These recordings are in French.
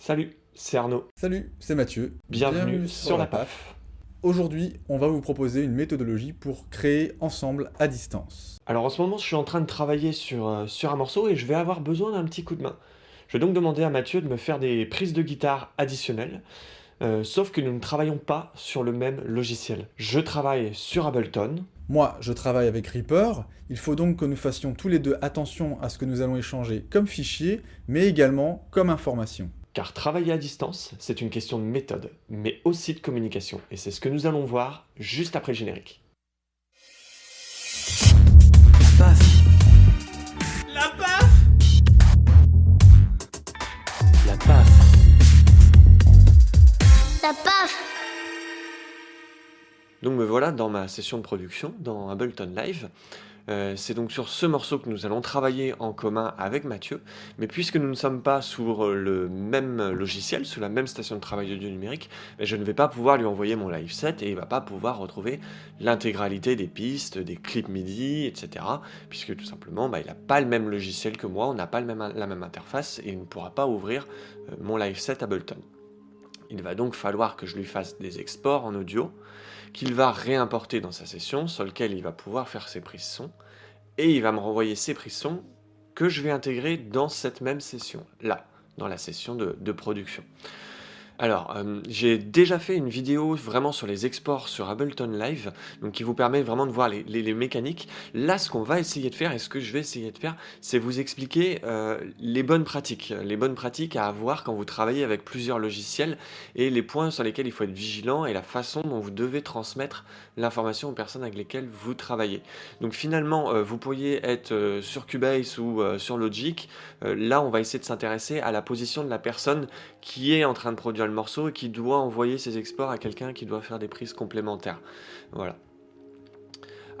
Salut, c'est Arnaud. Salut, c'est Mathieu. Bienvenue, sur, la PAF. Aujourd'hui, on va vous proposer une méthodologie pour créer ensemble à distance. Alors en ce moment, je suis en train de travailler sur, euh, sur un morceau et je vais avoir besoin d'un petit coup de main. Je vais donc demander à Mathieu de me faire des prises de guitare additionnelles, euh, sauf que nous ne travaillons pas sur le même logiciel. Je travaille sur Ableton, moi, je travaille avec Reaper, il faut donc que nous fassions tous les deux attention à ce que nous allons échanger comme fichier, mais également comme information. Car travailler à distance, c'est une question de méthode, mais aussi de communication, et c'est ce que nous allons voir juste après le générique. La PAF. La PAF. La PAF. La PAF. Donc me voilà dans ma session de production, dans Ableton Live. Euh, c'est donc sur ce morceau que nous allons travailler en commun avec Mathieu, mais puisque nous ne sommes pas sur le même logiciel, sous la même station de travail audio numérique, ben, je ne vais pas pouvoir lui envoyer mon live set et il va pas pouvoir retrouver l'intégralité des pistes, des clips MIDI, etc. Puisque tout simplement, ben, il n'a pas le même logiciel que moi, on n'a pas la même interface et il ne pourra pas ouvrir euh, mon live set Ableton. Il va donc falloir que je lui fasse des exports en audio, qu'il va réimporter dans sa session, sur lequel il va pouvoir faire ses prises son, et il va me renvoyer ces prises son que je vais intégrer dans cette même session, là, dans la session de production. Alors, euh, j'ai déjà fait une vidéo vraiment sur les exports sur Ableton Live, donc qui vous permet vraiment de voir les, mécaniques. Là, ce qu'on va essayer de faire, et ce que je vais essayer de faire, c'est vous expliquer euh, les bonnes pratiques, les bonnes pratiques à avoir quand vous travaillez avec plusieurs logiciels, et les points sur lesquels il faut être vigilant, et la façon dont vous devez transmettre l'information aux personnes avec lesquelles vous travaillez. Donc finalement, euh, vous pourriez être sur Cubase ou sur Logic, là on va essayer de s'intéresser à la position de la personne qui est en train de produire morceau et qui doit envoyer ses exports à quelqu'un qui doit faire des prises complémentaires. Voilà.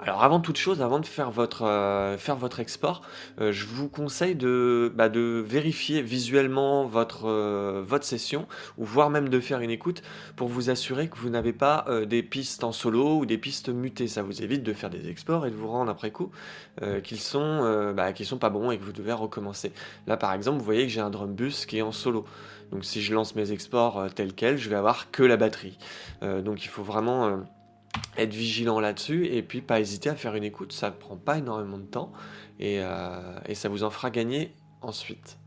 Alors avant toute chose, avant de faire votre, euh, faire votre export, euh, je vous conseille de, bah, de vérifier visuellement votre, euh, votre session, ou voire même de faire une écoute, pour vous assurer que vous n'avez pas des pistes en solo ou des pistes mutées. Ça vous évite de faire des exports et de vous rendre après coup qu'ils sont, bah, sont pas bons et que vous devez recommencer. Là par exemple, vous voyez que j'ai un drum bus qui est en solo. Donc si je lance mes exports tels quels, je vais avoir que la batterie. donc il faut vraiment être vigilant là-dessus et puis pas hésiter à faire une écoute, ça prend pas énormément de temps et, euh, ça vous en fera gagner ensuite.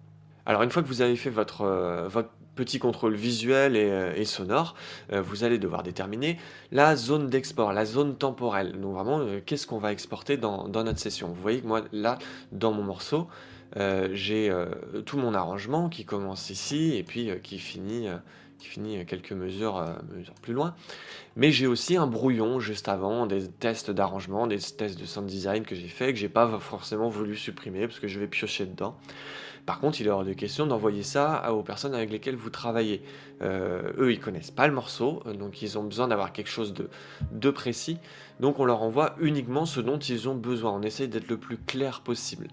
Alors une fois que vous avez fait votre, euh, petit contrôle visuel et, euh, sonore, vous allez devoir déterminer la zone d'export, la zone temporelle. Donc vraiment, qu'est-ce qu'on va exporter dans, notre session? Vous voyez que moi, là, dans mon morceau, j'ai tout mon arrangement qui commence ici et puis qui finit qui finit quelques mesures, euh, plus loin. Mais j'ai aussi un brouillon juste avant, des tests d'arrangement, des tests de sound design que j'ai fait, que j'ai pas forcément voulu supprimer parce que je vais piocher dedans. Par contre, il est hors de question d'envoyer ça aux personnes avec lesquelles vous travaillez. Euh, eux, ils connaissent pas le morceau, donc ils ont besoin d'avoir quelque chose de précis. Donc on leur envoie uniquement ce dont ils ont besoin. On essaye d'être le plus clair possible.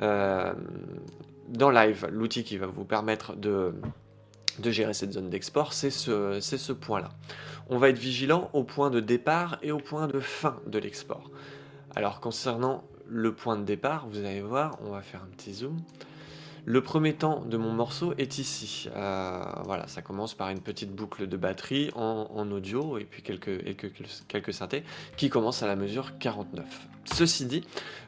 Euh, dans Live, l'outil qui va vous permettre de gérer cette zone d'export, c'est ce, point-là. On va être vigilant au point de départ et au point de fin de l'export. Alors concernant le point de départ, vous allez voir, on va faire un petit zoom. Le premier temps de mon morceau est ici. Euh, voilà, ça commence par une petite boucle de batterie en, audio et puis quelques, quelques, synthés qui commencent à la mesure 49. Ceci dit,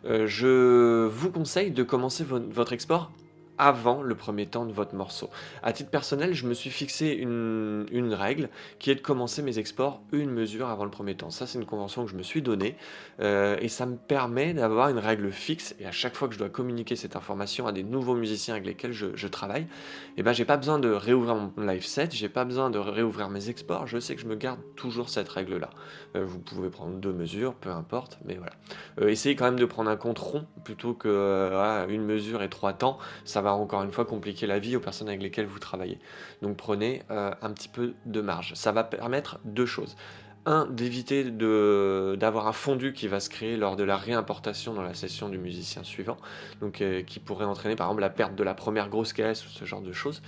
euh, je vous conseille de commencer votre export avant le premier temps de votre morceau. À titre personnel, je me suis fixé une, règle qui est de commencer mes exports une mesure avant le premier temps. Ça, c'est une convention que je me suis donnée euh, et ça me permet d'avoir une règle fixe et à chaque fois que je dois communiquer cette information à des nouveaux musiciens avec lesquels je, travaille, et eh ben, j'ai pas besoin de réouvrir mon live set, j'ai pas besoin de réouvrir mes exports, je sais que je me garde toujours cette règle-là. Euh, vous pouvez prendre deux mesures, peu importe, mais voilà. Euh, essayez quand même de prendre un compte rond plutôt que une mesure et trois temps, ça encore une fois compliquer la vie aux personnes avec lesquelles vous travaillez. Donc prenez euh, un petit peu de marge. Ça va permettre deux choses. Un, d'éviter d'avoir un fondu qui va se créer lors de la réimportation dans la session du musicien suivant, donc euh, qui pourrait entraîner par exemple la perte de la première grosse caisse ou ce genre de choses.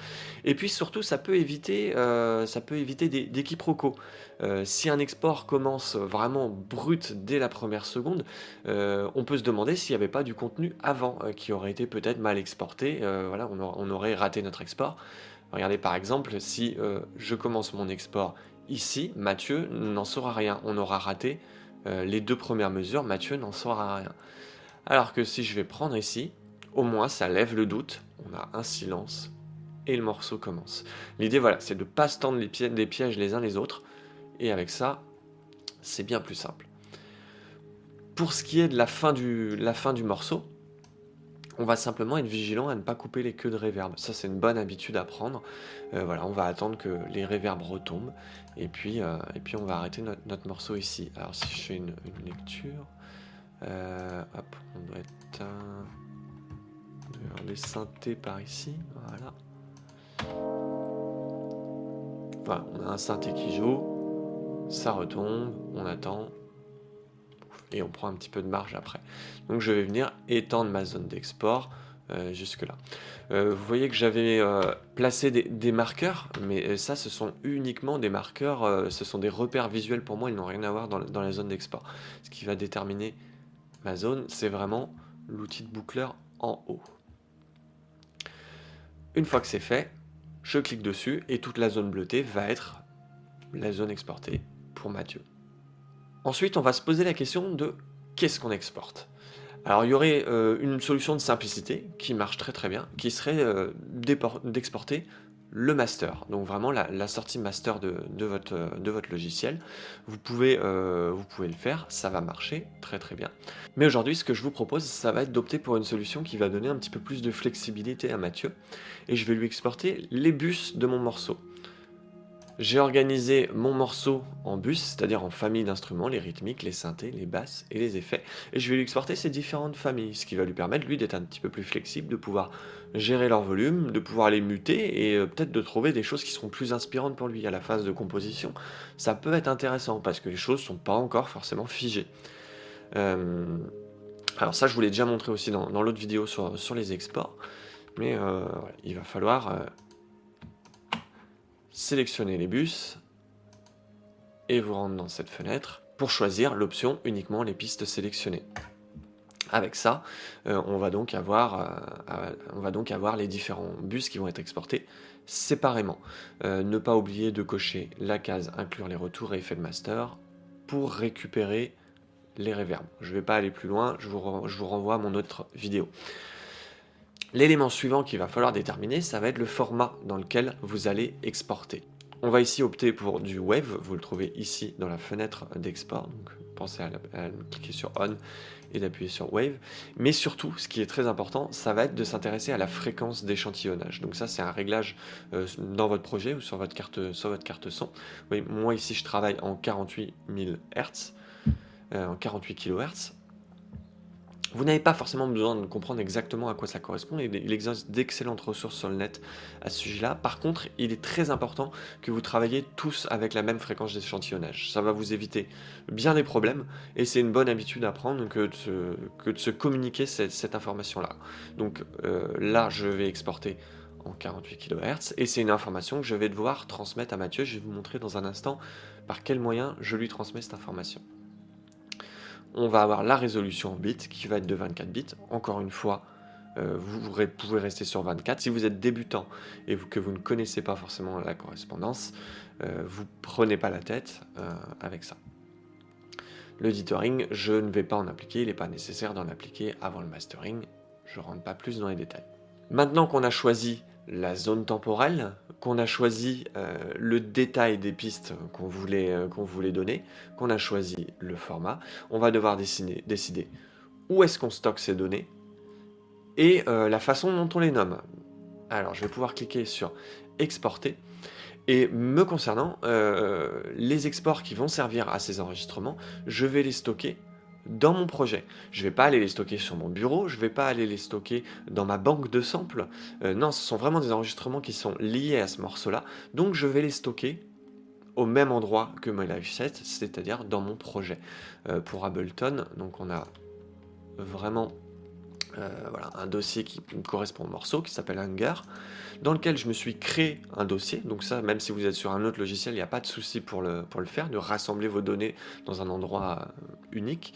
Et puis surtout, ça peut éviter, euh, ça peut éviter des, quiproquos. Euh, si un export commence vraiment brut dès la première seconde, on peut se demander s'il n'y avait pas du contenu avant qui aurait été peut-être mal exporté. voilà, on, on, aurait raté notre export. Regardez par exemple, si je commence mon export ici, Mathieu n'en saura rien. On aura raté euh, les deux premières mesures, Mathieu n'en saura rien. Alors que si je vais prendre ici, au moins ça lève le doute, on a un silence et le morceau commence. L'idée voilà, c'est de ne pas se tendre les, pièges, pièges les uns les autres, et avec ça, c'est bien plus simple. Pour ce qui est de la fin du morceau, on va simplement être vigilant à ne pas couper les queues de réverb. Ça, c'est une bonne habitude à prendre. Euh, voilà, on va attendre que les réverbes retombent. Et puis, euh, et puis on va arrêter notre, morceau ici. Alors, si je fais une, lecture... Euh, hop, on doit être... les synthés par ici. Voilà. Voilà, on a un synthé qui joue. Ça retombe, on attend et on prend un petit peu de marge après. Donc je vais venir étendre ma zone d'export euh, jusque là. Euh, vous voyez que j'avais euh, placé des, marqueurs, mais ça ce sont uniquement des marqueurs, ce sont des repères visuels pour moi, ils n'ont rien à voir dans, dans la zone d'export. Ce qui va déterminer ma zone, c'est vraiment l'outil de boucleur en haut. Une fois que c'est fait, je clique dessus et toute la zone bleutée va être la zone exportée pour Mathieu. Ensuite, on va se poser la question de qu'est-ce qu'on exporte alors il y aurait euh, une solution de simplicité qui marche très très bien, qui serait euh, d'exporter le master, donc vraiment la, sortie master de, votre, logiciel. Euh, vous pouvez le faire, ça va marcher très très bien. Mais aujourd'hui, ce que je vous propose, ça va être d'opter pour une solution qui va donner un petit peu plus de flexibilité à Mathieu, et je vais lui exporter les bus de mon morceau. J'ai organisé mon morceau en bus, c'est-à-dire en famille d'instruments, les rythmiques, les synthés, les basses et les effets, et je vais lui exporter ces différentes familles, ce qui va lui permettre, lui, d'être un petit peu plus flexible, de pouvoir gérer leur volume, de pouvoir les muter, et euh, peut-être de trouver des choses qui seront plus inspirantes pour lui à la phase de composition. Ça peut être intéressant, parce que les choses sont pas encore forcément figées. Euh, alors ça, je vous l'ai déjà montré aussi dans, l'autre vidéo sur, sur, les exports, mais euh, il va falloir sélectionnez les bus et vous rentrez dans cette fenêtre pour choisir l'option uniquement les pistes sélectionnées. Avec ça, euh, on, va donc avoir, euh, on va donc avoir les différents bus qui vont être exportés séparément. Euh, ne pas oublier de cocher la case inclure les retours et effets de master pour récupérer les reverbs. Je ne vais pas aller plus loin, je vous renvoie à mon autre vidéo. L'élément suivant qu'il va falloir déterminer, ça va être le format dans lequel vous allez exporter. On va ici opter pour du Wave, vous le trouvez ici dans la fenêtre d'export, donc pensez à, cliquer sur On et d'appuyer sur Wave. Mais surtout, ce qui est très important, ça va être de s'intéresser à la fréquence d'échantillonnage. Donc ça, c'est un réglage euh, dans votre projet ou sur votre carte, sur votre carte son. moi ici, je travaille en 48 000 Hz, en 48 kHz. Vous n'avez pas forcément besoin de comprendre exactement à quoi ça correspond, il existe d'excellentes ressources sur le net à ce sujet-là. Par contre, il est très important que vous travaillez tous avec la même fréquence d'échantillonnage. Ça va vous éviter bien des problèmes, et c'est une bonne habitude à prendre que de se, communiquer cette, information-là. Donc euh, là, je vais exporter en 48 kHz, et c'est une information que je vais devoir transmettre à Mathieu. Je vais vous montrer dans un instant par quel moyen je lui transmets cette information on va avoir la résolution en bits qui va être de 24 bits. Encore une fois, euh, vous pouvez rester sur 24. Si vous êtes débutant et que vous ne connaissez pas forcément la correspondance, euh, vous prenez pas la tête euh, avec ça. Le je ne vais pas en appliquer, il n'est pas nécessaire d'en appliquer avant le mastering, je rentre pas plus dans les détails. Maintenant qu'on a choisi la zone temporelle, qu'on a choisi euh, le détail des pistes qu'on voulait, euh, qu'on voulait donner, qu'on a choisi le format, on va devoir décider, décider où est-ce qu'on stocke ces données et euh, la façon dont on les nomme. Alors je vais pouvoir cliquer sur exporter et me concernant, les exports qui vont servir à ces enregistrements, je vais les stocker dans mon projet. Je ne vais pas aller les stocker sur mon bureau, je ne vais pas aller les stocker dans ma banque de samples. Euh, non, ce sont vraiment des enregistrements qui sont liés à ce morceau-là. Donc je vais les stocker au même endroit que mon live set, c'est-à-dire dans mon projet. Euh, pour Ableton, donc on a vraiment euh, voilà, un dossier qui correspond au morceau, qui s'appelle Hunger, dans lequel je me suis créé un dossier. Donc ça, même si vous êtes sur un autre logiciel, il n'y a pas de souci pour le, pour le faire, de rassembler vos données dans un endroit euh, unique.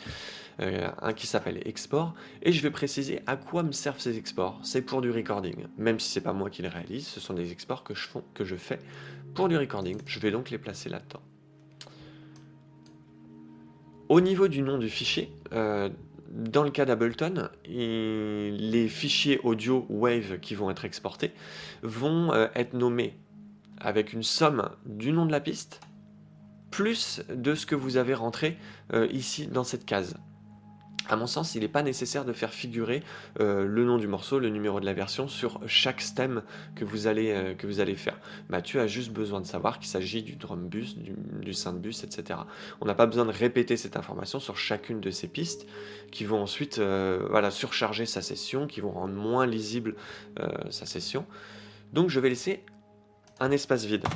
Euh, un qui s'appelle export. Et je vais préciser à quoi me servent ces exports. C'est pour du recording. Même si c'est pas moi qui les réalise, ce sont des exports que je, font, que je fais pour du recording. Je vais donc les placer là-dedans. Au niveau du nom du fichier, dans le cas d'Ableton, les fichiers audio WAVE qui vont être exportés vont euh, être nommés avec une somme du nom de la piste plus de ce que vous avez rentré euh, ici dans cette case. À mon sens, il n'est pas nécessaire de faire figurer euh, le nom du morceau, le numéro de la version sur chaque stem que vous allez, euh, que vous allez faire. Mathieu a juste besoin de savoir qu'il s'agit du drum bus, du, du synth bus, etc. On n'a pas besoin de répéter cette information sur chacune de ces pistes qui vont ensuite euh, voilà, surcharger sa session, qui vont rendre moins lisible sa session. Donc je vais laisser un espace vide.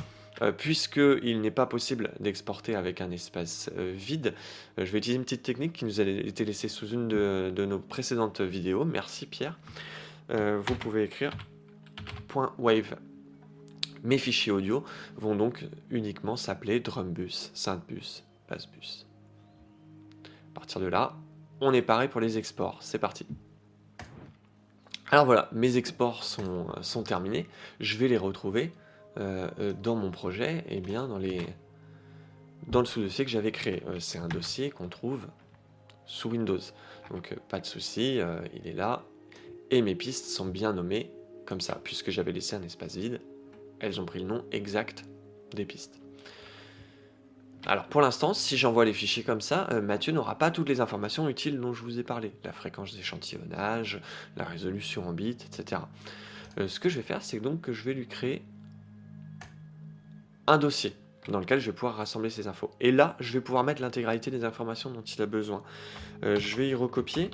Euh, puisqu'il n'est pas possible d'exporter avec un espace euh, vide, euh, je vais utiliser une petite technique qui nous a été laissée sous une de, nos précédentes vidéos. Merci Pierre. vous pouvez écrire .wave. Mes fichiers audio vont donc uniquement s'appeler drumbus, synthbus, bassbus. À partir de là, on est pareil pour les exports. C'est parti. Alors voilà, mes exports sont terminés. Je vais les retrouver euh, euh, dans mon projet, et eh bien dans, les, dans le sous-dossier que j'avais créé. Euh, c'est un dossier qu'on trouve sous Windows. Donc pas de souci, il est là. Et mes pistes sont bien nommées comme ça, puisque j'avais laissé un espace vide. Elles ont pris le nom exact des pistes. Alors pour l'instant, si j'envoie les fichiers comme ça, Mathieu n'aura pas toutes les informations utiles dont je vous ai parlé. La fréquence d'échantillonnage, la résolution en bits, etc. ce que je vais faire, c'est donc que je vais lui créer un dossier dans lequel je vais pouvoir rassembler ces infos. Et là, je vais pouvoir mettre l'intégralité des informations dont il a besoin. Euh, je vais y recopier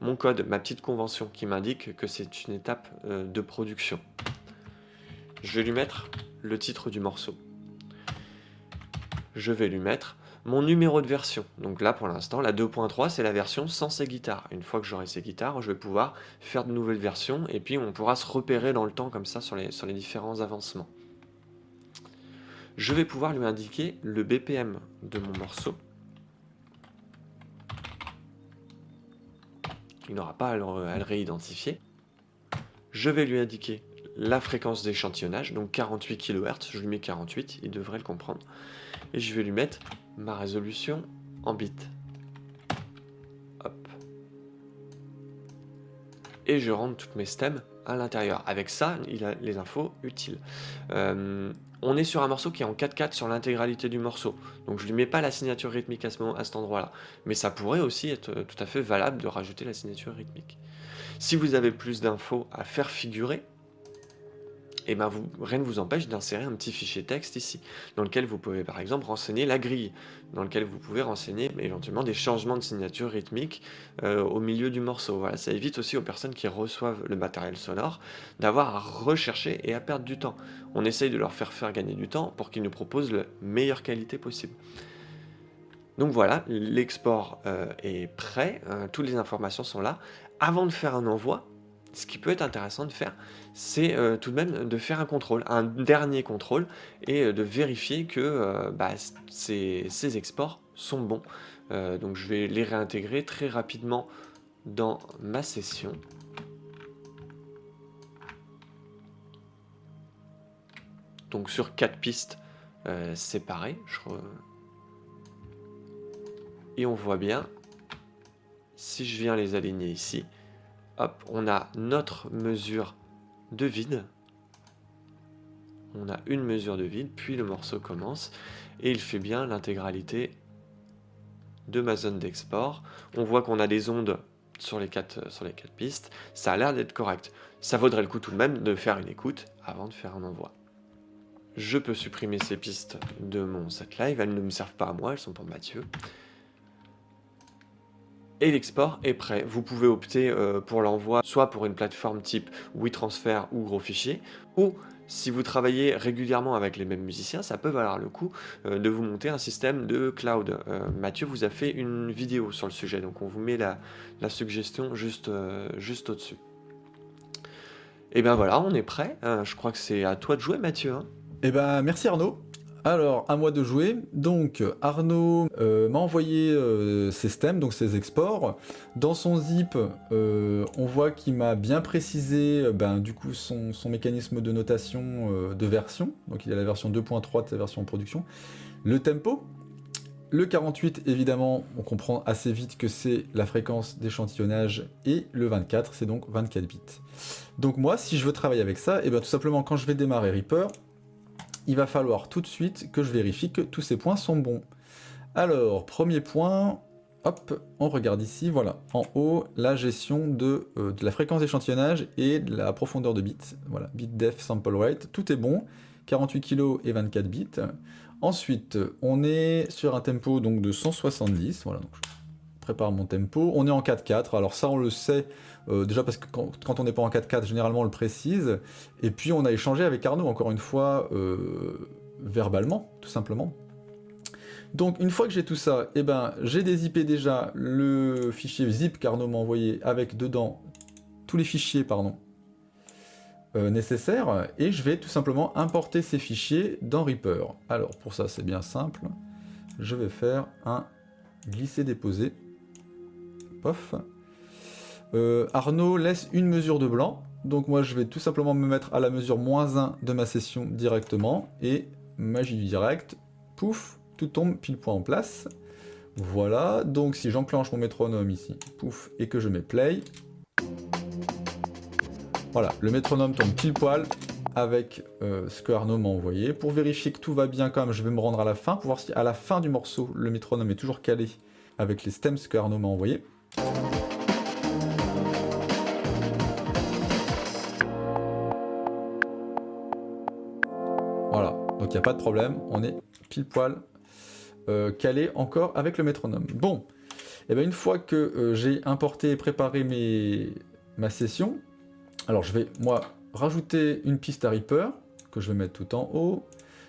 mon code, ma petite convention qui m'indique que c'est une étape euh, de production. Je vais lui mettre le titre du morceau. Je vais lui mettre mon numéro de version. Donc là, pour l'instant, la 2.3, c'est la version sans ces guitares. Une fois que j'aurai ces guitares, je vais pouvoir faire de nouvelles versions et puis on pourra se repérer dans le temps comme ça sur les différents avancements je vais pouvoir lui indiquer le BPM de mon morceau. Il n'aura pas à le, réidentifier. Je vais lui indiquer la fréquence d'échantillonnage, donc 48 kHz, je lui mets 48, il devrait le comprendre. Et je vais lui mettre ma résolution en bits. Et je rentre toutes mes stems à l'intérieur. Avec ça, il a les infos utiles. Euh, on est sur un morceau qui est en 4-4 sur l'intégralité du morceau. Donc je ne lui mets pas la signature rythmique à, ce moment, à cet endroit-là. Mais ça pourrait aussi être euh, tout à fait valable de rajouter la signature rythmique. Si vous avez plus d'infos à faire figurer, et eh ben rien ne vous empêche d'insérer un petit fichier texte ici, dans lequel vous pouvez par exemple renseigner la grille, dans lequel vous pouvez renseigner éventuellement des changements de signature rythmique euh, au milieu du morceau. Voilà, ça évite aussi aux personnes qui reçoivent le matériel sonore d'avoir à rechercher et à perdre du temps. On essaye de leur faire faire gagner du temps pour qu'ils nous proposent la meilleure qualité possible. Donc voilà, l'export euh, est prêt, hein, toutes les informations sont là. Avant de faire un envoi, ce qui peut être intéressant de faire, c'est euh, tout de même de faire un contrôle, un dernier contrôle, et euh, de vérifier que euh, bah, ces, exports sont bons. donc je vais les réintégrer très rapidement dans ma session. Donc sur quatre pistes séparées, et on voit bien, si je viens les aligner ici, hop, on a notre mesure de vide. On a une mesure de vide, puis le morceau commence, et il fait bien l'intégralité de ma zone d'export. On voit qu'on a des ondes sur les, quatre, pistes, ça a l'air d'être correct. Ça vaudrait le coup tout de même de faire une écoute avant de faire un envoi. Je peux supprimer ces pistes de mon set live, elles ne me servent pas à moi, elles sont pour Mathieu et l'export est prêt. Vous pouvez opter euh, pour l'envoi soit pour une plateforme type WeTransfer ou gros fichier, ou si vous travaillez régulièrement avec les mêmes musiciens, ça peut valoir le coup euh, de vous monter un système de cloud. Euh, Mathieu vous a fait une vidéo sur le sujet, donc on vous met la, suggestion juste, au-dessus. Et ben voilà, on est prêt. je crois que c'est à toi de jouer Mathieu. Hein. Eh ben merci Arnaud. Alors, à moi de jouer. Donc, Arnaud euh, m'a envoyé euh, ses stems, donc ses exports. Dans son zip, euh, on voit qu'il m'a bien précisé ben, du coup son, mécanisme de notation de version. Donc, il a la version 2.3 de sa version en production. Le tempo. Le 48, évidemment, on comprend assez vite que c'est la fréquence d'échantillonnage. Et le 24, c'est donc 24 bits. Donc moi, si je veux travailler avec ça, et eh bien tout simplement, quand je vais démarrer Reaper, il va falloir tout de suite que je vérifie que tous ces points sont bons. Alors, premier point, hop, on regarde ici, voilà, en haut, la gestion de, euh, la fréquence d'échantillonnage et de la profondeur de bits. Voilà, bit def sample rate, tout est bon, 48 kg et 24 bits. Ensuite, on est sur un tempo donc de 170, voilà, donc je prépare mon tempo. On est en 4-4, alors ça on le sait, euh, déjà parce que quand, on n'est pas en 4-4, généralement on le précise. Et puis on a échangé avec Arnaud, encore une fois, euh, verbalement, tout simplement. Donc une fois que j'ai tout ça, eh ben, j'ai dézippé déjà le fichier zip qu'Arnaud m'a envoyé avec dedans tous les fichiers pardon, euh, nécessaires et je vais tout simplement importer ces fichiers dans Reaper. Alors pour ça c'est bien simple, je vais faire un glisser-déposer. Euh, Arnaud laisse une mesure de blanc, donc moi je vais tout simplement me mettre à la mesure moins 1 de ma session directement, et magie du direct, pouf, tout tombe pile point en place. Voilà, donc si j'enclenche mon métronome ici, pouf, et que je mets play, voilà, le métronome tombe pile poil avec euh, ce que Arnaud m'a envoyé. Pour vérifier que tout va bien quand même, je vais me rendre à la fin, pour voir si à la fin du morceau, le métronome est toujours calé avec les stems que Arnaud m'a envoyé. Pas de problème, on est pile poil euh, calé encore avec le métronome. Bon, et eh bien une fois que euh, j'ai importé et préparé mes, ma session, alors je vais, moi, rajouter une piste à Reaper, que je vais mettre tout en haut,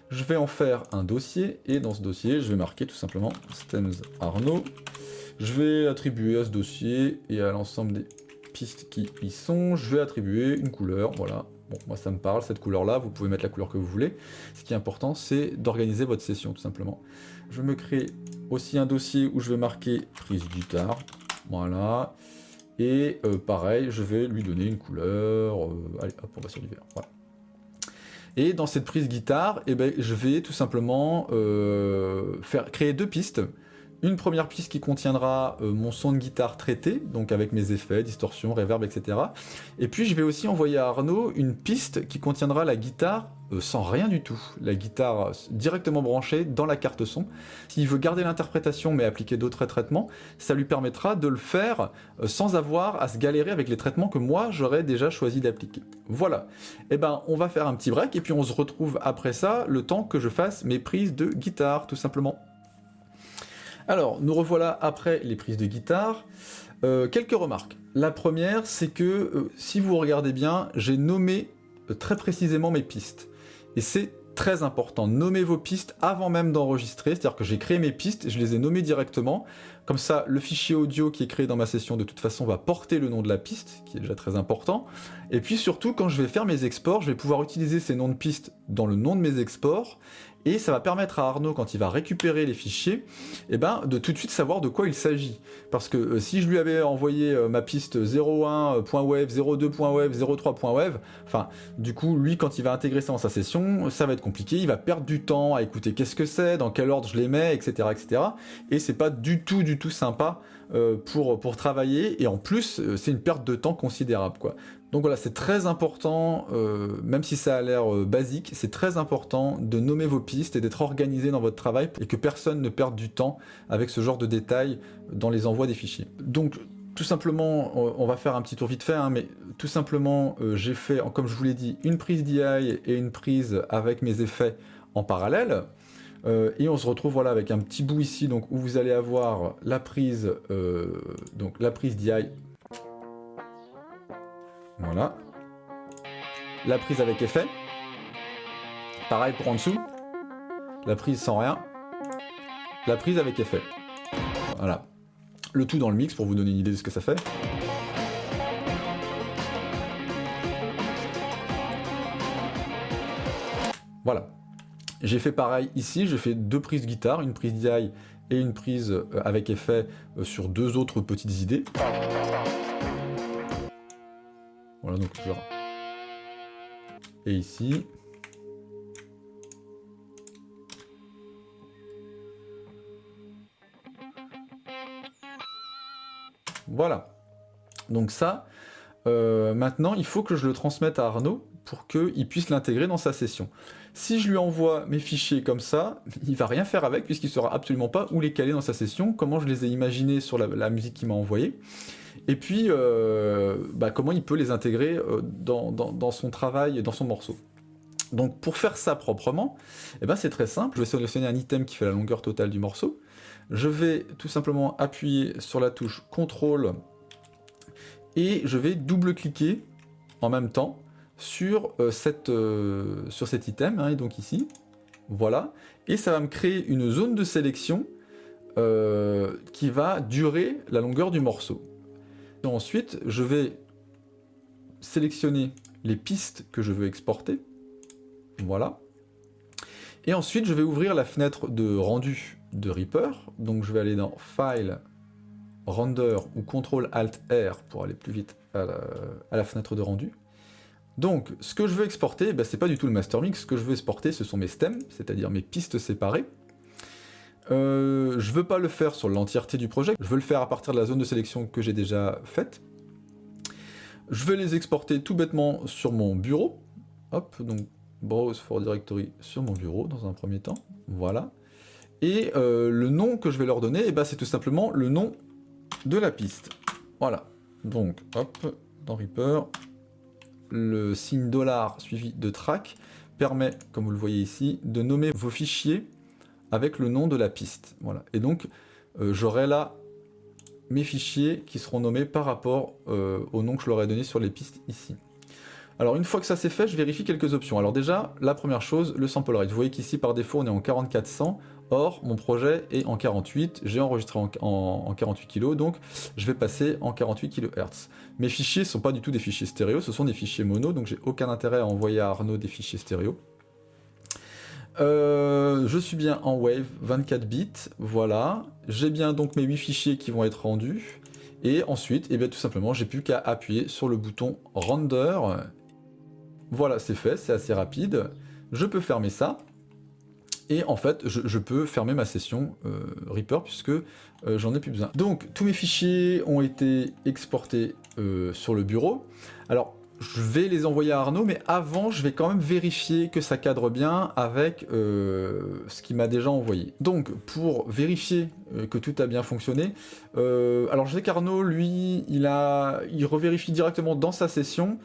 je vais en faire un dossier, et dans ce dossier, je vais marquer tout simplement stems Arnaud. Je vais attribuer à ce dossier et à l'ensemble des pistes qui y sont, je vais attribuer une couleur, voilà, Bon, moi ça me parle, cette couleur-là, vous pouvez mettre la couleur que vous voulez. Ce qui est important, c'est d'organiser votre session, tout simplement. Je me crée aussi un dossier où je vais marquer prise guitare, voilà. Et euh, pareil, je vais lui donner une couleur, euh, allez hop, on va sur du vert, voilà. Et dans cette prise guitare, eh ben, je vais tout simplement euh, faire, créer deux pistes une première piste qui contiendra euh, mon son de guitare traité, donc avec mes effets, distorsion, reverb, etc. Et puis je vais aussi envoyer à Arnaud une piste qui contiendra la guitare euh, sans rien du tout. La guitare directement branchée dans la carte son. S'il veut garder l'interprétation mais appliquer d'autres traitements, ça lui permettra de le faire euh, sans avoir à se galérer avec les traitements que moi j'aurais déjà choisi d'appliquer. Voilà. Et eh ben on va faire un petit break et puis on se retrouve après ça le temps que je fasse mes prises de guitare tout simplement. Alors, nous revoilà après les prises de guitare. Euh, quelques remarques. La première, c'est que, euh, si vous regardez bien, j'ai nommé euh, très précisément mes pistes. Et c'est très important, nommez vos pistes avant même d'enregistrer, c'est-à-dire que j'ai créé mes pistes, je les ai nommées directement, comme ça le fichier audio qui est créé dans ma session de toute façon va porter le nom de la piste, qui est déjà très important, et puis surtout quand je vais faire mes exports, je vais pouvoir utiliser ces noms de pistes dans le nom de mes exports, et ça va permettre à Arnaud, quand il va récupérer les fichiers, eh ben, de tout de suite savoir de quoi il s'agit. Parce que euh, si je lui avais envoyé euh, ma piste 01.wave, 02.wave, 03.wave, enfin, du coup, lui, quand il va intégrer ça dans sa session, ça va être compliqué, il va perdre du temps à écouter qu'est-ce que c'est, dans quel ordre je les mets, etc. etc. Et c'est pas du tout, du tout sympa euh, pour, pour travailler, et en plus, c'est une perte de temps considérable, quoi. Donc voilà, c'est très important, euh, même si ça a l'air euh, basique, c'est très important de nommer vos pistes et d'être organisé dans votre travail et que personne ne perde du temps avec ce genre de détails dans les envois des fichiers. Donc tout simplement, on va faire un petit tour vite fait, hein, mais tout simplement, euh, j'ai fait, comme je vous l'ai dit, une prise DI et une prise avec mes effets en parallèle. et on se retrouve voilà avec un petit bout ici donc où vous allez avoir la prise donc la prise DI voilà. La prise avec effet. Pareil pour en dessous. La prise sans rien. La prise avec effet. Voilà. Le tout dans le mix pour vous donner une idée de ce que ça fait. Voilà. J'ai fait pareil ici, j'ai fait deux prises guitare, une prise DI et une prise euh, avec effet euh, sur deux autres petites idées. Voilà donc je... Et ici. Voilà. Donc ça, euh, maintenant, il faut que je le transmette à Arnaud pour qu'il puisse l'intégrer dans sa session. Si je lui envoie mes fichiers comme ça, il va rien faire avec puisqu'il ne saura absolument pas où les caler dans sa session, comment je les ai imaginés sur la, musique qu'il m'a envoyée, et puis euh, bah, comment il peut les intégrer euh, dans, son travail, dans son morceau. Donc pour faire ça proprement, eh ben c'est très simple, je vais sélectionner un item qui fait la longueur totale du morceau, je vais tout simplement appuyer sur la touche CTRL et je vais double-cliquer en même temps sur, euh, cet item, hein, et donc ici, voilà, et ça va me créer une zone de sélection qui va durer la longueur du morceau. Ensuite, je vais sélectionner les pistes que je veux exporter, voilà, et ensuite je vais ouvrir la fenêtre de rendu de Reaper, donc je vais aller dans File, Render ou CTRL Alt R pour aller plus vite à la fenêtre de rendu. Donc, ce que je veux exporter, ce ben, c'est pas du tout le master mix, ce que je veux exporter, ce sont mes stems, c'est-à-dire mes pistes séparées. Euh, je veux pas le faire sur l'entièreté du projet, je veux le faire à partir de la zone de sélection que j'ai déjà faite. Je vais les exporter tout bêtement sur mon bureau. Hop, donc Browse for Directory sur mon bureau dans un premier temps. Voilà. Et euh, le nom que je vais leur donner, eh ben, c'est tout simplement le nom de la piste. Voilà. Donc, hop, dans Reaper, le signe dollar suivi de track permet, comme vous le voyez ici, de nommer vos fichiers avec le nom de la piste. Voilà. Et donc, euh, j'aurai là mes fichiers qui seront nommés par rapport euh, au nom que je leur ai donné sur les pistes ici. Alors une fois que ça c'est fait, je vérifie quelques options. Alors déjà, la première chose, le sample rate. Vous voyez qu'ici par défaut on est en 4400, or mon projet est en 48, j'ai enregistré en, 48 kg, donc je vais passer en 48 kHz. Mes fichiers ne sont pas du tout des fichiers stéréo, ce sont des fichiers mono, donc j'ai aucun intérêt à envoyer à Arnaud des fichiers stéréo. Euh, je suis bien en Wave 24 bits, voilà. J'ai bien donc mes 8 fichiers qui vont être rendus. Et ensuite, eh bien, tout simplement, j'ai plus qu'à appuyer sur le bouton Render voilà, c'est fait, c'est assez rapide. Je peux fermer ça. Et en fait, je, peux fermer ma session euh, Reaper puisque euh, j'en ai plus besoin. Donc, tous mes fichiers ont été exportés sur le bureau. Alors, je vais les envoyer à Arnaud, mais avant, je vais quand même vérifier que ça cadre bien avec euh, ce qu'il m'a déjà envoyé. Donc, pour vérifier euh, que tout a bien fonctionné, euh, alors je sais qu'Arnaud, lui, il, a, il revérifie directement dans sa session.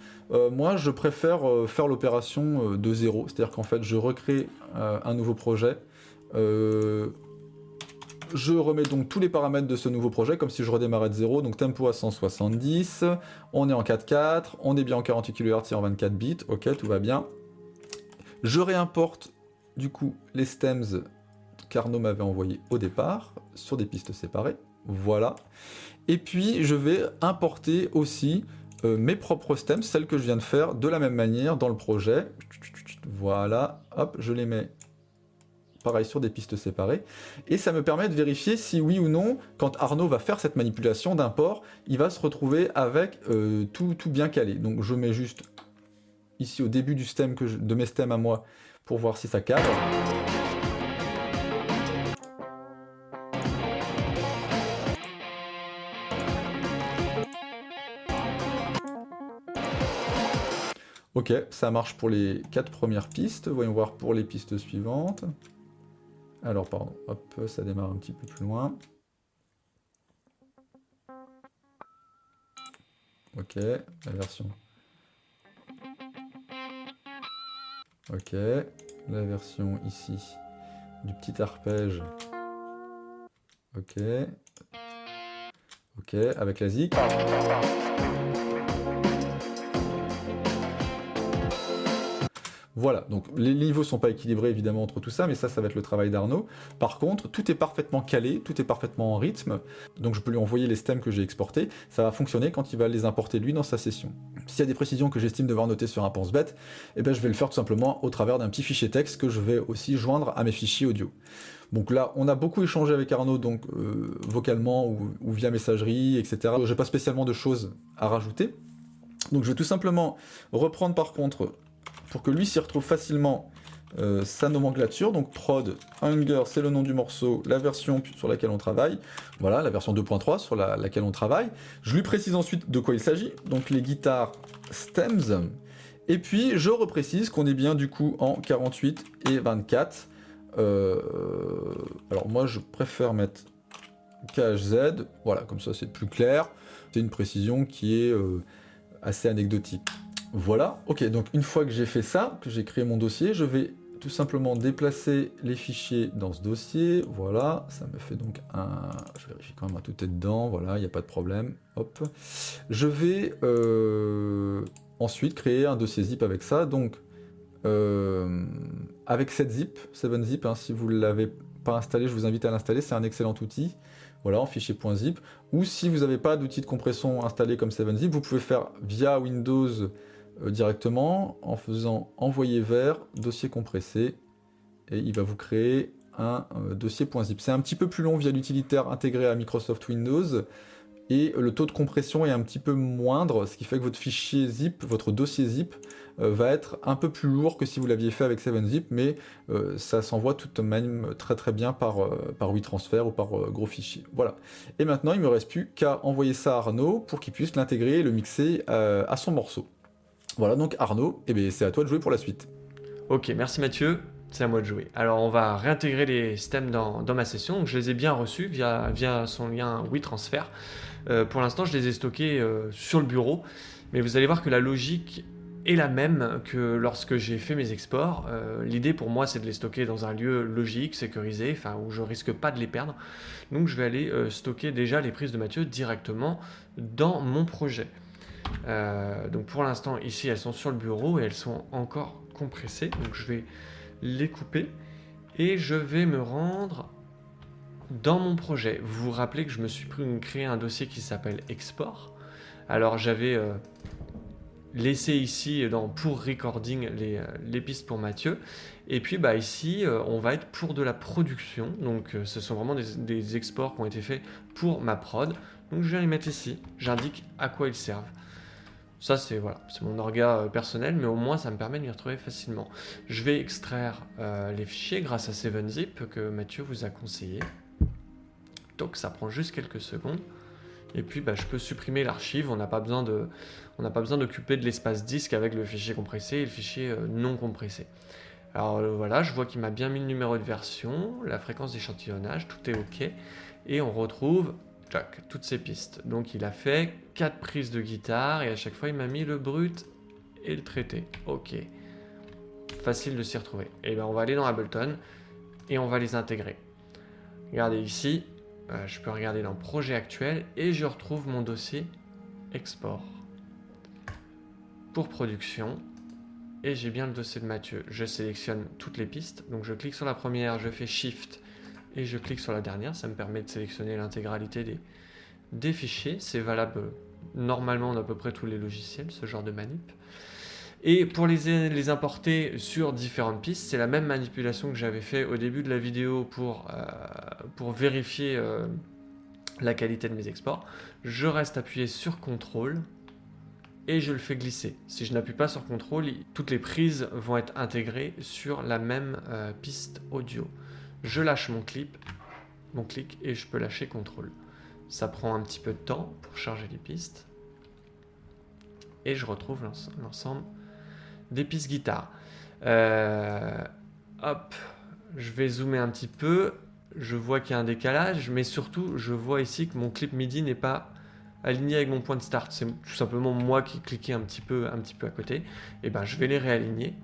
moi, je préfère faire l'opération de zéro, c'est-à-dire qu'en fait, je recrée un nouveau projet je remets donc tous les paramètres de ce nouveau projet, comme si je redémarrais de zéro, donc tempo à 170, on est en 4.4, on est bien en 48 kHz et en 24 bits, ok, tout va bien. Je réimporte du coup les stems qu'Arnaud m'avait envoyé au départ, sur des pistes séparées, voilà. Et puis je vais importer aussi euh, mes propres stems, celles que je viens de faire de la même manière dans le projet. Voilà, hop, je les mets pareil sur des pistes séparées, et ça me permet de vérifier si oui ou non, quand Arnaud va faire cette manipulation d'import, il va se retrouver avec euh, tout, tout, bien calé. Donc je mets juste ici au début du stem que de mes stems à moi pour voir si ça cadre. Ok, ça marche pour les quatre premières pistes. Voyons voir pour les pistes suivantes. Alors, pardon, hop, ça démarre un petit peu plus loin. Ok, la version. Ok, la version ici du petit arpège. Ok. Ok, avec la zik. Voilà, donc les niveaux sont pas équilibrés évidemment entre tout ça, mais ça, ça va être le travail d'Arnaud. Par contre, tout est parfaitement calé, tout est parfaitement en rythme, donc je peux lui envoyer les stems que j'ai exportés, ça va fonctionner quand il va les importer lui dans sa session. S'il y a des précisions que j'estime devoir noter sur un pense-bête, eh ben, je vais le faire tout simplement au travers d'un petit fichier texte que je vais aussi joindre à mes fichiers audio. Donc là, on a beaucoup échangé avec Arnaud, donc euh, vocalement ou, via messagerie, etc. J'ai pas spécialement de choses à rajouter. Donc je vais tout simplement reprendre par contre pour que lui s'y retrouve facilement euh, sa nomenclature. Donc prod, Hunger, c'est le nom du morceau, la version sur laquelle on travaille. Voilà, la version 2.3 sur la, laquelle on travaille. Je lui précise ensuite de quoi il s'agit. Donc les guitares stems. Et puis je reprécise qu'on est bien du coup en 48 et 24. Euh, alors moi je préfère mettre KHZ. Voilà, comme ça c'est plus clair. C'est une précision qui est euh, assez anecdotique. Voilà, ok, donc une fois que j'ai fait ça, que j'ai créé mon dossier, je vais tout simplement déplacer les fichiers dans ce dossier, voilà, ça me fait donc un... Je vérifie quand même tout est dedans, voilà, il n'y a pas de problème, hop. Je vais euh, ensuite créer un dossier zip avec ça, donc euh, avec cette zip, 7zip, hein, si vous ne l'avez pas installé, je vous invite à l'installer, c'est un excellent outil, voilà, en fichier .zip, ou si vous n'avez pas d'outil de compression installé comme 7zip, vous pouvez faire via Windows directement en faisant envoyer vers dossier compressé et il va vous créer un euh, dossier .zip. C'est un petit peu plus long via l'utilitaire intégré à Microsoft Windows et le taux de compression est un petit peu moindre, ce qui fait que votre fichier zip, votre dossier zip, euh, va être un peu plus lourd que si vous l'aviez fait avec 7zip, mais ça s'envoie tout de même très très bien par, par WeTransfer ou par gros fichier. Voilà. Et maintenant, il ne me reste plus qu'à envoyer ça à Arnaud pour qu'il puisse l'intégrer et le mixer à son morceau. Voilà, donc Arnaud, eh ben, c'est à toi de jouer pour la suite. Ok, merci Mathieu, c'est à moi de jouer. Alors on va réintégrer les stems dans, ma session, je les ai bien reçus via, via son lien WeTransfer. Euh, pour l'instant, je les ai stockés euh, sur le bureau, mais vous allez voir que la logique est la même que lorsque j'ai fait mes exports. Euh, l'idée pour moi, c'est de les stocker dans un lieu logique, sécurisé, enfin où je risque pas de les perdre. Donc je vais aller stocker déjà les prises de Mathieu directement dans mon projet. Euh, donc pour l'instant, ici, elles sont sur le bureau et elles sont encore compressées. Donc je vais les couper et je vais me rendre dans mon projet. Vous vous rappelez que je me suis créé un dossier qui s'appelle export. Alors j'avais euh, laissé ici dans pour recording les, euh, pistes pour Mathieu. Et puis bah, ici, on va être pour de la production. Donc ce sont vraiment des, des exports qui ont été faits pour ma prod. Donc je viens les mettre ici. J'indique à quoi ils servent. Ça, c'est voilà, mon orga euh, personnel, mais au moins ça me permet de m'y retrouver facilement. Je vais extraire euh, les fichiers grâce à 7zip que Mathieu vous a conseillé. Donc ça prend juste quelques secondes. Et puis bah, je peux supprimer l'archive, on n'a pas besoin on n'a pas besoin d'occuper de l'espace disque avec le fichier compressé et le fichier euh, non compressé. Alors voilà, je vois qu'il m'a bien mis le numéro de version, la fréquence d'échantillonnage, tout est ok. Et on retrouve toutes ces pistes. Donc il a fait 4 prises de guitare et à chaque fois il m'a mis le brut et le traité. Ok. Facile de s'y retrouver. Et eh bien on va aller dans Ableton et on va les intégrer. Regardez ici, euh, je peux regarder dans projet actuel et je retrouve mon dossier export. Pour production, et j'ai bien le dossier de Mathieu. Je sélectionne toutes les pistes, donc je clique sur la première, je fais Shift et je clique sur la dernière, ça me permet de sélectionner l'intégralité des, fichiers, c'est valable normalement dans à peu près tous les logiciels, ce genre de manip. Et pour les, les importer sur différentes pistes, c'est la même manipulation que j'avais fait au début de la vidéo pour, euh, pour vérifier euh, la qualité de mes exports. Je reste appuyé sur CTRL et je le fais glisser. Si je n'appuie pas sur CTRL, toutes les prises vont être intégrées sur la même euh, piste audio je lâche mon clip, mon clic et je peux lâcher contrôle. Ça prend un petit peu de temps pour charger les pistes. Et je retrouve l'ensemble des pistes guitare. Euh, hop, je vais zoomer un petit peu. Je vois qu'il y a un décalage, mais surtout, je vois ici que mon clip MIDI n'est pas aligné avec mon point de start. C'est tout simplement moi qui cliquais un petit peu, un petit peu à côté. Et eh ben, je vais les réaligner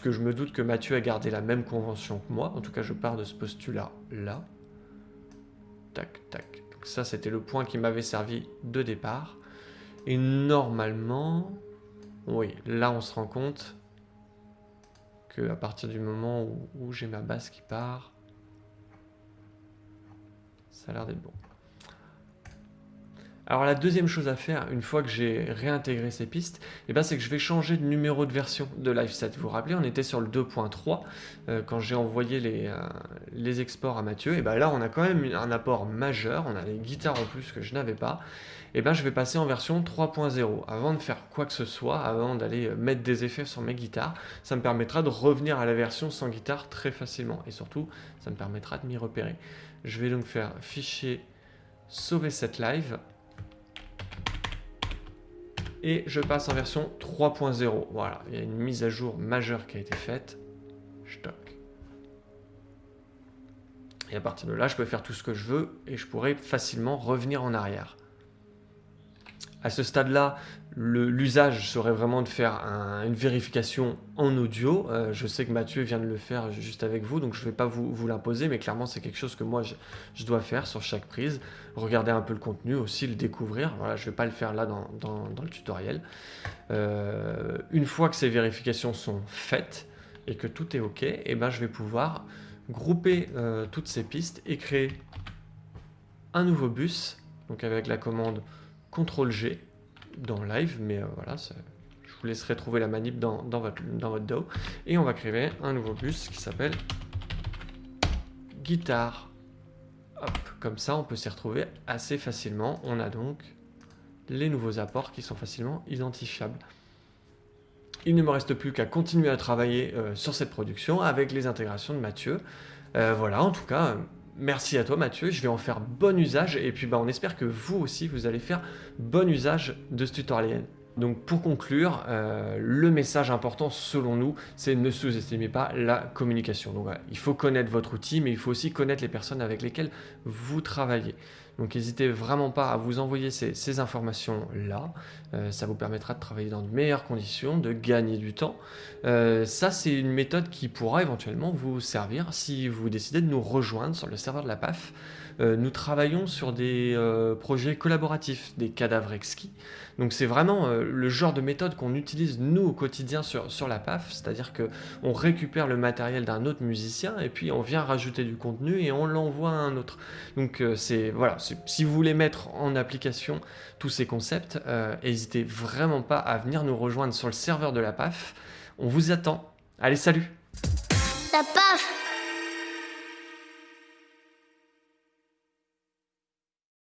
puisque je me doute que Mathieu a gardé la même convention que moi. En tout cas, je pars de ce postulat là. Tac, tac. Donc ça, c'était le point qui m'avait servi de départ. Et normalement, Oui, là on se rend compte que à partir du moment où, où j'ai ma base qui part, ça a l'air d'être bon. Alors la deuxième chose à faire, une fois que j'ai réintégré ces pistes, eh ben, c'est que je vais changer de numéro de version de LiveSet. Vous vous rappelez, on était sur le 2.3 euh, quand j'ai envoyé les, euh, exports à Mathieu. Et ben là, on a quand même un apport majeur, on a les guitares en plus que je n'avais pas. Et ben je vais passer en version 3.0. Avant de faire quoi que ce soit, avant d'aller euh, mettre des effets sur mes guitares, ça me permettra de revenir à la version sans guitare très facilement. Et surtout, ça me permettra de m'y repérer. Je vais donc faire fichier sauver cette live et je passe en version 3.0. Voilà, il y a une mise à jour majeure qui a été faite. Je toque. Et à partir de là, je peux faire tout ce que je veux et je pourrais facilement revenir en arrière. À ce stade-là, l'usage serait vraiment de faire une vérification en audio. Euh, je sais que Mathieu vient de le faire juste avec vous, donc je ne vais pas vous, l'imposer, mais clairement c'est quelque chose que moi je, dois faire sur chaque prise. Regarder un peu le contenu, aussi le découvrir. Voilà, je ne vais pas le faire là dans, le tutoriel. Euh, une fois que ces vérifications sont faites et que tout est OK, eh ben, je vais pouvoir grouper euh, toutes ces pistes et créer un nouveau bus, donc avec la commande CTRL-G dans live, mais euh, voilà, je vous laisserai trouver la manip dans, votre, dans votre DAW. Et on va créer un nouveau bus qui s'appelle guitare. Hop, comme ça on peut s'y retrouver assez facilement. On a donc les nouveaux apports qui sont facilement identifiables. Il ne me reste plus qu'à continuer à travailler euh, sur cette production avec les intégrations de Mathieu. Euh, voilà, en tout cas, Merci à toi Mathieu, je vais en faire bon usage et puis bah, on espère que vous aussi vous allez faire bon usage de ce tutoriel. Donc pour conclure, euh, le message important selon nous, c'est ne sous-estimez pas la communication. Donc voilà, il faut connaître votre outil, mais il faut aussi connaître les personnes avec lesquelles vous travaillez. Donc n'hésitez vraiment pas à vous envoyer ces, informations-là. Euh, ça vous permettra de travailler dans de meilleures conditions, de gagner du temps. Euh, ça, c'est une méthode qui pourra éventuellement vous servir si vous décidez de nous rejoindre sur le serveur de la PAF. Euh, nous travaillons sur des euh, projets collaboratifs, des cadavres exquis. Donc c'est vraiment euh, le genre de méthode qu'on utilise nous au quotidien sur, sur la PAF, c'est-à-dire qu'on récupère le matériel d'un autre musicien et puis on vient rajouter du contenu et on l'envoie à un autre. Donc c'est voilà, si vous voulez mettre en application tous ces concepts, n'hésitez vraiment pas à venir nous rejoindre sur le serveur de la PAF. On vous attend. Allez, salut La PAF